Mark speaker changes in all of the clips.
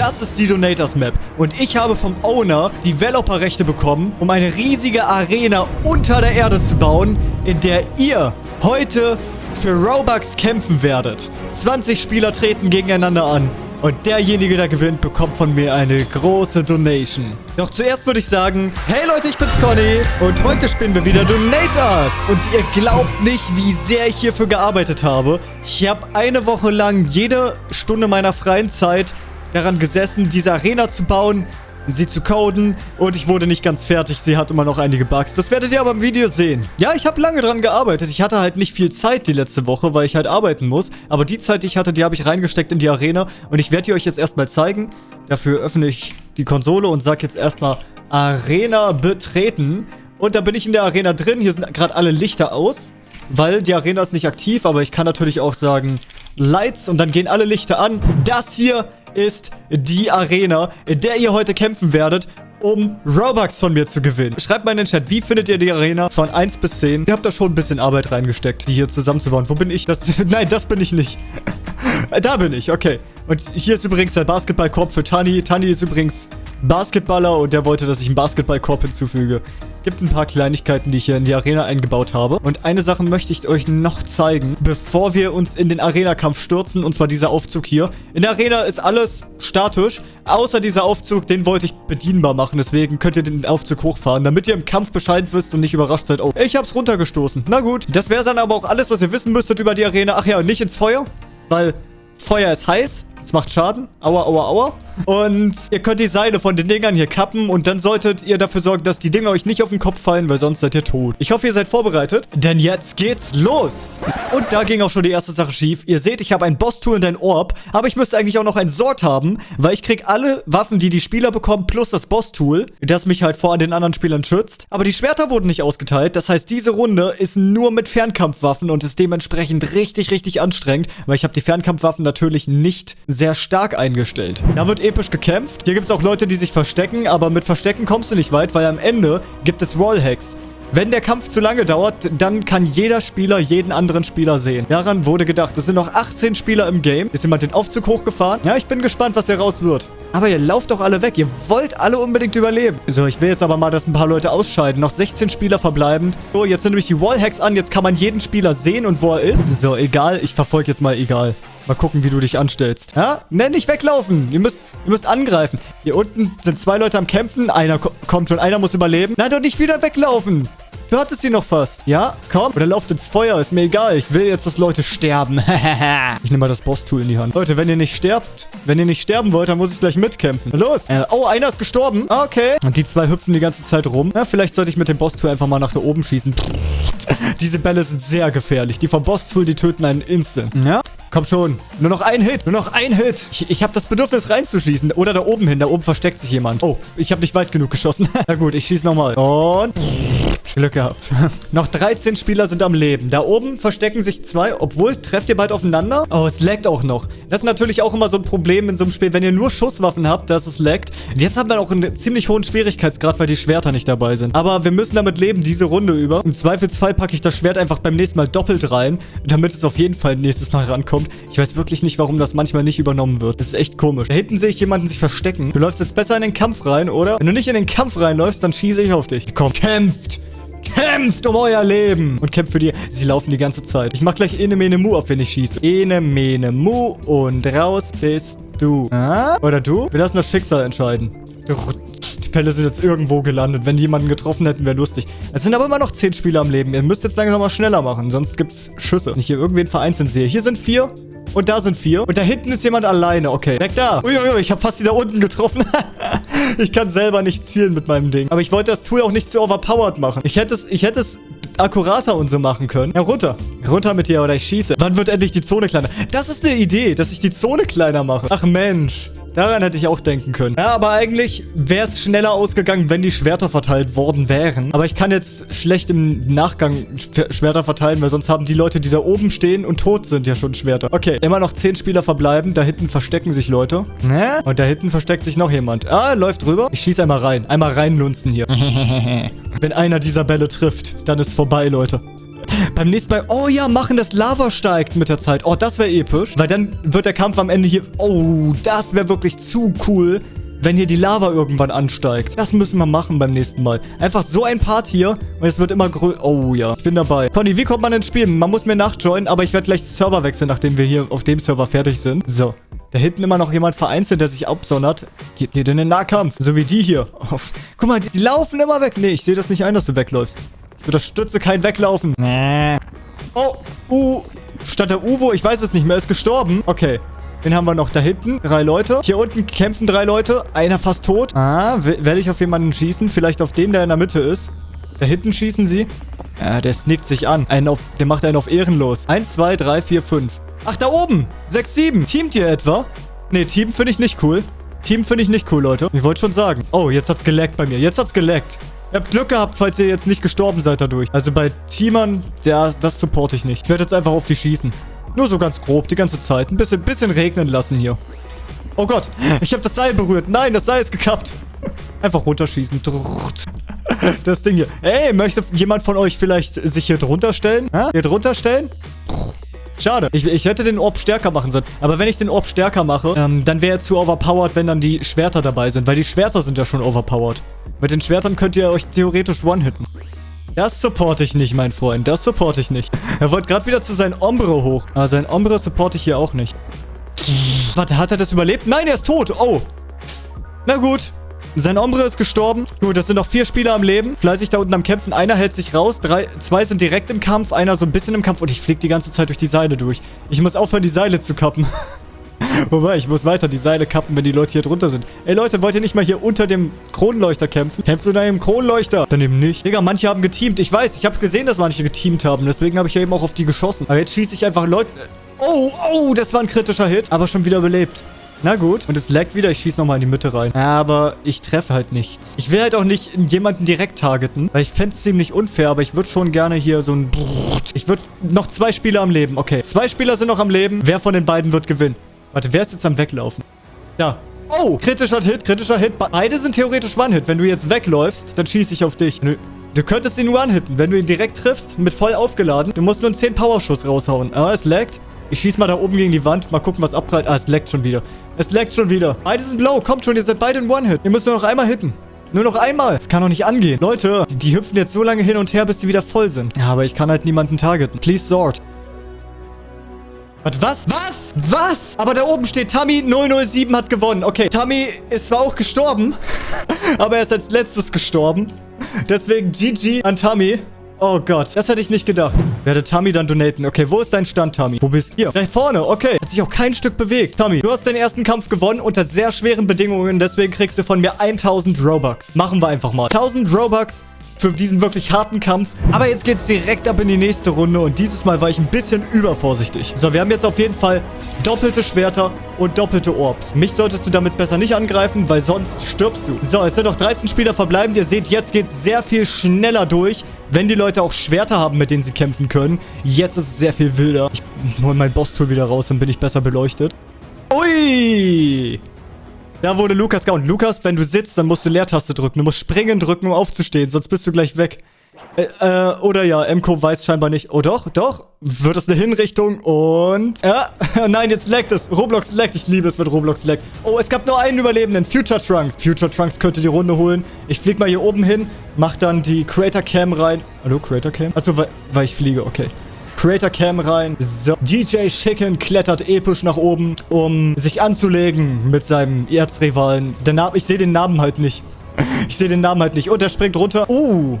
Speaker 1: Das ist die Donators Map. Und ich habe vom Owner Developer-Rechte bekommen, um eine riesige Arena unter der Erde zu bauen, in der ihr heute für Robux kämpfen werdet. 20 Spieler treten gegeneinander an. Und derjenige, der gewinnt, bekommt von mir eine große Donation. Doch zuerst würde ich sagen, hey Leute, ich bin's Conny und heute spielen wir wieder Donators. Und ihr glaubt nicht, wie sehr ich hierfür gearbeitet habe. Ich habe eine Woche lang jede Stunde meiner freien Zeit daran gesessen, diese Arena zu bauen, sie zu coden und ich wurde nicht ganz fertig. Sie hat immer noch einige Bugs. Das werdet ihr aber im Video sehen. Ja, ich habe lange dran gearbeitet. Ich hatte halt nicht viel Zeit die letzte Woche, weil ich halt arbeiten muss. Aber die Zeit, die ich hatte, die habe ich reingesteckt in die Arena und ich werde die euch jetzt erstmal zeigen. Dafür öffne ich die Konsole und sage jetzt erstmal Arena betreten. Und da bin ich in der Arena drin. Hier sind gerade alle Lichter aus, weil die Arena ist nicht aktiv. Aber ich kann natürlich auch sagen Lights und dann gehen alle Lichter an. Das hier ist die Arena, in der ihr heute kämpfen werdet um Robux von mir zu gewinnen. Schreibt mal in den Chat, wie findet ihr die Arena von 1 bis 10? Ihr habt da schon ein bisschen Arbeit reingesteckt, die hier zusammenzubauen. Wo bin ich? Das, nein, das bin ich nicht. da bin ich, okay. Und hier ist übrigens der Basketballkorb für Tani. Tani ist übrigens Basketballer und der wollte, dass ich einen Basketballkorb hinzufüge. Gibt ein paar Kleinigkeiten, die ich hier in die Arena eingebaut habe. Und eine Sache möchte ich euch noch zeigen, bevor wir uns in den Arena-Kampf stürzen. Und zwar dieser Aufzug hier. In der Arena ist alles statisch, außer dieser Aufzug, den wollte ich bedienbar machen. Deswegen könnt ihr den Aufzug hochfahren, damit ihr im Kampf Bescheid wisst und nicht überrascht seid. Oh, ich hab's runtergestoßen. Na gut, das wäre dann aber auch alles, was ihr wissen müsstet über die Arena. Ach ja, nicht ins Feuer, weil Feuer ist heiß. Es macht Schaden. Aua, aua, aua. Und ihr könnt die Seile von den Dingern hier kappen und dann solltet ihr dafür sorgen, dass die Dinger euch nicht auf den Kopf fallen, weil sonst seid ihr tot. Ich hoffe, ihr seid vorbereitet, denn jetzt geht's los. Und da ging auch schon die erste Sache schief. Ihr seht, ich habe ein Boss-Tool und ein Orb, aber ich müsste eigentlich auch noch ein Sword haben, weil ich krieg alle Waffen, die die Spieler bekommen, plus das Boss-Tool, das mich halt vor den anderen Spielern schützt. Aber die Schwerter wurden nicht ausgeteilt, das heißt, diese Runde ist nur mit Fernkampfwaffen und ist dementsprechend richtig, richtig anstrengend, weil ich habe die Fernkampfwaffen natürlich nicht sehr stark eingestellt. Da wird episch gekämpft. Hier gibt es auch Leute, die sich verstecken, aber mit Verstecken kommst du nicht weit, weil am Ende gibt es Wallhacks. Wenn der Kampf zu lange dauert, dann kann jeder Spieler jeden anderen Spieler sehen. Daran wurde gedacht. Es sind noch 18 Spieler im Game. Ist jemand den Aufzug hochgefahren? Ja, ich bin gespannt, was hier raus wird. Aber ihr lauft doch alle weg. Ihr wollt alle unbedingt überleben. So, ich will jetzt aber mal, dass ein paar Leute ausscheiden. Noch 16 Spieler verbleibend. So, jetzt sind nämlich die Wallhacks an. Jetzt kann man jeden Spieler sehen und wo er ist. So, egal. Ich verfolge jetzt mal egal. Mal gucken, wie du dich anstellst. Ja? Ne, nicht weglaufen. Ihr müsst, ihr müsst angreifen. Hier unten sind zwei Leute am Kämpfen. Einer ko kommt schon. Einer muss überleben. Nein, doch nicht wieder weglaufen. Du hattest sie noch fast. Ja, komm. Oder lauft ins Feuer. Ist mir egal. Ich will jetzt, dass Leute sterben. ich nehme mal das Boss-Tool in die Hand. Leute, wenn ihr nicht sterbt, wenn ihr nicht sterben wollt, dann muss ich gleich mitkämpfen. Los. Äh, oh, einer ist gestorben. Okay. Und die zwei hüpfen die ganze Zeit rum. Ja, vielleicht sollte ich mit dem Boss-Tool einfach mal nach da oben schießen. Diese Bälle sind sehr gefährlich. Die vom Boss-Tool, die töten einen instant. Ja. Komm schon. Nur noch ein Hit. Nur noch ein Hit. Ich, ich habe das Bedürfnis reinzuschießen. Oder da oben hin. Da oben versteckt sich jemand. Oh, ich habe nicht weit genug geschossen. Na gut, ich schieße nochmal. Und... Glück gehabt. Noch 13 Spieler sind am Leben. Da oben verstecken sich zwei. Obwohl, trefft ihr bald aufeinander? Oh, es laggt auch noch. Das ist natürlich auch immer so ein Problem in so einem Spiel. Wenn ihr nur Schusswaffen habt, dass es laggt. Jetzt haben wir auch einen ziemlich hohen Schwierigkeitsgrad, weil die Schwerter nicht dabei sind. Aber wir müssen damit leben, diese Runde über. Im Zweifelsfall packe ich das Schwert einfach beim nächsten Mal doppelt rein, damit es auf jeden Fall nächstes Mal rankommt. Ich weiß wirklich nicht, warum das manchmal nicht übernommen wird. Das ist echt komisch. Da hinten sehe ich jemanden sich verstecken. Du läufst jetzt besser in den Kampf rein, oder? Wenn du nicht in den Kampf reinläufst, dann schieße ich auf dich. Komm, kämpft! Kämpft um euer Leben. Und kämpft für die... Sie laufen die ganze Zeit. Ich mach gleich Ene Mene Mu auf, wenn ich schieße. Ene Mene Mu und raus bist du. Ah? Oder du? Wir lassen das Schicksal entscheiden. Die Pelle sind jetzt irgendwo gelandet. Wenn die jemanden getroffen hätten, wäre lustig. Es sind aber immer noch 10 Spieler am Leben. Ihr müsst jetzt langsam mal schneller machen, sonst gibt's Schüsse. Wenn ich hier irgendwen vereinzelt sehe. Hier sind vier. Und da sind vier. Und da hinten ist jemand alleine. Okay, weg da. Uiuiui, ich habe fast die da unten getroffen. ich kann selber nicht zielen mit meinem Ding. Aber ich wollte das Tool auch nicht zu overpowered machen. Ich hätte es, ich hätte es akkurater und so machen können. Ja, runter. Runter mit dir oder ich schieße. Wann wird endlich die Zone kleiner? Das ist eine Idee, dass ich die Zone kleiner mache. Ach Mensch. Daran hätte ich auch denken können. Ja, aber eigentlich wäre es schneller ausgegangen, wenn die Schwerter verteilt worden wären. Aber ich kann jetzt schlecht im Nachgang Schwerter verteilen, weil sonst haben die Leute, die da oben stehen und tot sind, ja schon Schwerter. Okay, immer noch 10 Spieler verbleiben. Da hinten verstecken sich Leute. Ne? Und da hinten versteckt sich noch jemand. Ah, läuft rüber. Ich schieße einmal rein. Einmal reinlunzen hier. wenn einer dieser Bälle trifft, dann ist vorbei, Leute. Beim nächsten Mal, oh ja, machen, dass Lava steigt mit der Zeit. Oh, das wäre episch. Weil dann wird der Kampf am Ende hier... Oh, das wäre wirklich zu cool, wenn hier die Lava irgendwann ansteigt. Das müssen wir machen beim nächsten Mal. Einfach so ein Part hier und es wird immer größer. Oh ja, ich bin dabei. Conny, wie kommt man ins Spiel? Man muss mir nachjoinen, aber ich werde gleich Server wechseln, nachdem wir hier auf dem Server fertig sind. So. Da hinten immer noch jemand vereinzelt, der sich absondert. Geht dir denn in den Nahkampf? So wie die hier. Guck mal, die, die, laufen immer weg. Nee, ich sehe das nicht ein, dass du wegläufst. Ich unterstütze kein Weglaufen. Nee. Oh, uh. Statt der Uvo, ich weiß es nicht mehr, ist gestorben. Okay. Wen haben wir noch da hinten? Drei Leute. Hier unten kämpfen drei Leute. Einer fast tot. Ah, werde ich auf jemanden schießen? Vielleicht auf den, der in der Mitte ist. Da hinten schießen sie. Ja, der snickt sich an. Einen auf, der macht einen auf ehrenlos. Eins, zwei, drei, vier, fünf. Ach, da oben. 6, 7. Teamt ihr etwa? Nee, Team finde ich nicht cool. Team finde ich nicht cool, Leute. Ich wollte schon sagen. Oh, jetzt hat's geleckt bei mir. Jetzt hat's geleckt. Ihr habt Glück gehabt, falls ihr jetzt nicht gestorben seid dadurch. Also bei Teamern, der, das supporte ich nicht. Ich werde jetzt einfach auf die schießen. Nur so ganz grob, die ganze Zeit. Ein bisschen, bisschen regnen lassen hier. Oh Gott, ich habe das Seil berührt. Nein, das Seil ist gekappt. Einfach runterschießen. Das Ding hier. Ey, möchte jemand von euch vielleicht sich hier drunter stellen? Hier drunter stellen? Schade. Ich, ich hätte den Orb stärker machen sollen. Aber wenn ich den Orb stärker mache, ähm, dann wäre er zu overpowered, wenn dann die Schwerter dabei sind. Weil die Schwerter sind ja schon overpowered. Mit den Schwertern könnt ihr euch theoretisch one-hitten. Das supporte ich nicht, mein Freund. Das supporte ich nicht. Er wollte gerade wieder zu seinem Ombre hoch. Aber sein Ombre supporte ich hier auch nicht. Warte, hat er das überlebt? Nein, er ist tot. Oh. Na gut. Sein Ombre ist gestorben. Gut, das sind noch vier Spieler am Leben. Fleißig da unten am Kämpfen. Einer hält sich raus. Drei, zwei sind direkt im Kampf. Einer so ein bisschen im Kampf. Und ich fliege die ganze Zeit durch die Seile durch. Ich muss aufhören, die Seile zu kappen. Wobei, ich muss weiter die Seile kappen, wenn die Leute hier drunter sind. Ey, Leute, wollt ihr nicht mal hier unter dem Kronleuchter kämpfen? Kämpfst du da im Kronleuchter? Dann eben nicht. Digga, manche haben geteamt. Ich weiß, ich habe gesehen, dass manche geteamt haben. Deswegen habe ich ja eben auch auf die geschossen. Aber jetzt schieße ich einfach Leute... Oh, oh, das war ein kritischer Hit. Aber schon wieder belebt. Na gut. Und es laggt wieder. Ich schieße nochmal in die Mitte rein. Aber ich treffe halt nichts. Ich will halt auch nicht jemanden direkt targeten. Weil ich fände es ziemlich unfair. Aber ich würde schon gerne hier so ein... Ich würde... Noch zwei Spieler am Leben. Okay. Zwei Spieler sind noch am Leben. Wer von den beiden wird gewinnen? Warte, wer ist jetzt am Weglaufen? Da. Oh, kritischer Hit, kritischer Hit. Beide sind theoretisch One-Hit. Wenn du jetzt wegläufst, dann schieße ich auf dich. Du, du könntest ihn One-Hitten, wenn du ihn direkt triffst, mit voll aufgeladen. Du musst nur einen 10 Powerschuss raushauen. Ah, es laggt. Ich schieße mal da oben gegen die Wand. Mal gucken, was abprallt. Ah, es leckt schon wieder. Es leckt schon wieder. Beide sind low. Kommt schon, ihr seid beide in One-Hit. Ihr müsst nur noch einmal hitten. Nur noch einmal. Das kann doch nicht angehen. Leute, die, die, hüpfen jetzt so lange hin und her, bis sie wieder voll sind. Ja, aber ich kann halt niemanden targeten. Please sort. Was? Was? Was? Aber da oben steht, Tammy 007 hat gewonnen. Okay, Tammy ist zwar auch gestorben, aber er ist als letztes gestorben. Deswegen GG an Tammy. Oh Gott, das hätte ich nicht gedacht. Werde Tammy dann donaten. Okay, wo ist dein Stand, Tammy? Wo bist du? Da vorne. Okay, hat sich auch kein Stück bewegt. Tammy, du hast den ersten Kampf gewonnen unter sehr schweren Bedingungen. Deswegen kriegst du von mir 1000 Robux. Machen wir einfach mal. 1000 Robux für diesen wirklich harten Kampf. Aber jetzt geht es direkt ab in die nächste Runde und dieses Mal war ich ein bisschen übervorsichtig. So, wir haben jetzt auf jeden Fall doppelte Schwerter und doppelte Orbs. Mich solltest du damit besser nicht angreifen, weil sonst stirbst du. So, es sind noch 13 Spieler verbleibend. Ihr seht, jetzt geht es sehr viel schneller durch. Wenn die Leute auch Schwerter haben, mit denen sie kämpfen können. Jetzt ist es sehr viel wilder. Ich hole mein Boss-Tool wieder raus, dann bin ich besser beleuchtet. Ui! Da wurde Lukas gehauen. Lukas, wenn du sitzt, dann musst du Leertaste drücken. Du musst springen drücken, um aufzustehen, sonst bist du gleich weg. Äh, äh, oder ja, MCO weiß scheinbar nicht. Oh doch, doch. Wird es eine Hinrichtung und... Ja, nein, jetzt laggt es. Roblox laggt. Ich liebe es, wenn Roblox laggt. Oh, es gab nur einen Überlebenden. Future Trunks. Future Trunks könnte die Runde holen. Ich flieg mal hier oben hin, mach dann die Creator Cam rein. Hallo, Creator Cam? Achso, weil, weil ich fliege, okay. Creator Cam rein. So, DJ Chicken klettert episch nach oben, um sich anzulegen mit seinem Erzrivalen. Der Name, ich sehe den Namen halt nicht. Ich sehe den Namen halt nicht. Und er springt runter. Uh,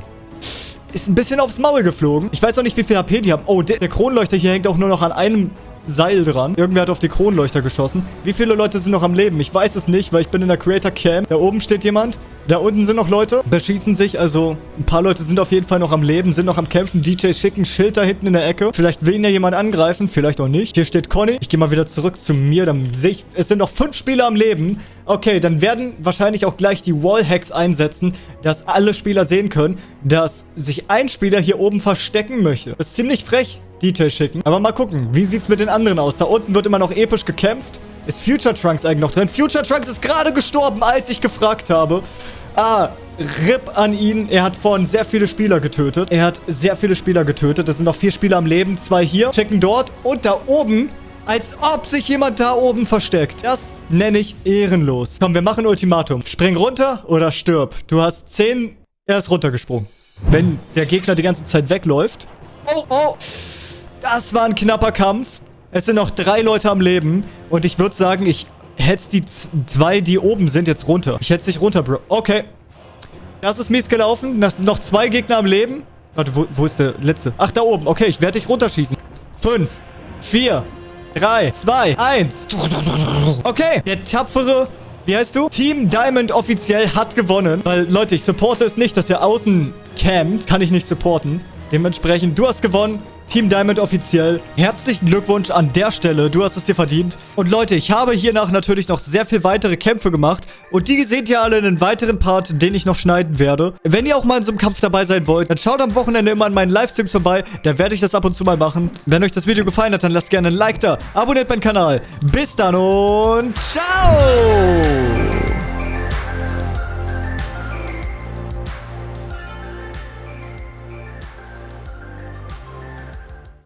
Speaker 1: ist ein bisschen aufs Maul geflogen. Ich weiß auch nicht, wie viel HP die haben. Oh, der, der Kronleuchter hier hängt auch nur noch an einem Seil dran. Irgendwer hat auf die Kronleuchter geschossen. Wie viele Leute sind noch am Leben? Ich weiß es nicht, weil ich bin in der Creator Cam. Da oben steht jemand. Da unten sind noch Leute. Beschießen sich. Also ein paar Leute sind auf jeden Fall noch am Leben, sind noch am Kämpfen. DJ schicken Schild da hinten in der Ecke. Vielleicht will ihn ja jemand angreifen, vielleicht auch nicht. Hier steht Conny. Ich gehe mal wieder zurück zu mir. Dann sehe ich, es sind noch fünf Spieler am Leben. Okay, dann werden wahrscheinlich auch gleich die Wallhacks einsetzen, dass alle Spieler sehen können, dass sich ein Spieler hier oben verstecken möchte. Das ist ziemlich frech. Detail schicken. Aber mal gucken, wie sieht's mit den anderen aus? Da unten wird immer noch episch gekämpft. Ist Future Trunks eigentlich noch drin? Future Trunks ist gerade gestorben, als ich gefragt habe. Ah, RIP an ihn. Er hat vorhin sehr viele Spieler getötet. Er hat sehr viele Spieler getötet. Es sind noch vier Spieler am Leben. Zwei hier. Checken dort. Und da oben als ob sich jemand da oben versteckt. Das nenne ich ehrenlos. Komm, wir machen Ultimatum. Spring runter oder stirb. Du hast 10... Er ist runtergesprungen. Wenn der Gegner die ganze Zeit wegläuft. Oh, oh. Das war ein knapper Kampf. Es sind noch drei Leute am Leben. Und ich würde sagen, ich hetze die zwei, die oben sind, jetzt runter. Ich hetze dich runter, Bro. Okay. Das ist mies gelaufen. Das sind noch zwei Gegner am Leben. Warte, wo, wo ist der letzte? Ach, da oben. Okay, ich werde dich runterschießen. Fünf, vier, drei, zwei, eins. Okay, der tapfere wie heißt du? Team Diamond offiziell hat gewonnen. Weil, Leute, ich supporte es nicht, dass er außen campt. Kann ich nicht supporten. Dementsprechend, du hast gewonnen. Team Diamond offiziell. Herzlichen Glückwunsch an der Stelle. Du hast es dir verdient. Und Leute, ich habe hiernach natürlich noch sehr viel weitere Kämpfe gemacht. Und die seht ihr alle in einem weiteren Part, den ich noch schneiden werde. Wenn ihr auch mal in so einem Kampf dabei sein wollt, dann schaut am Wochenende immer an meinen Livestreams vorbei. Da werde ich das ab und zu mal machen. Wenn euch das Video gefallen hat, dann lasst gerne ein Like da. Abonniert meinen Kanal. Bis dann und ciao!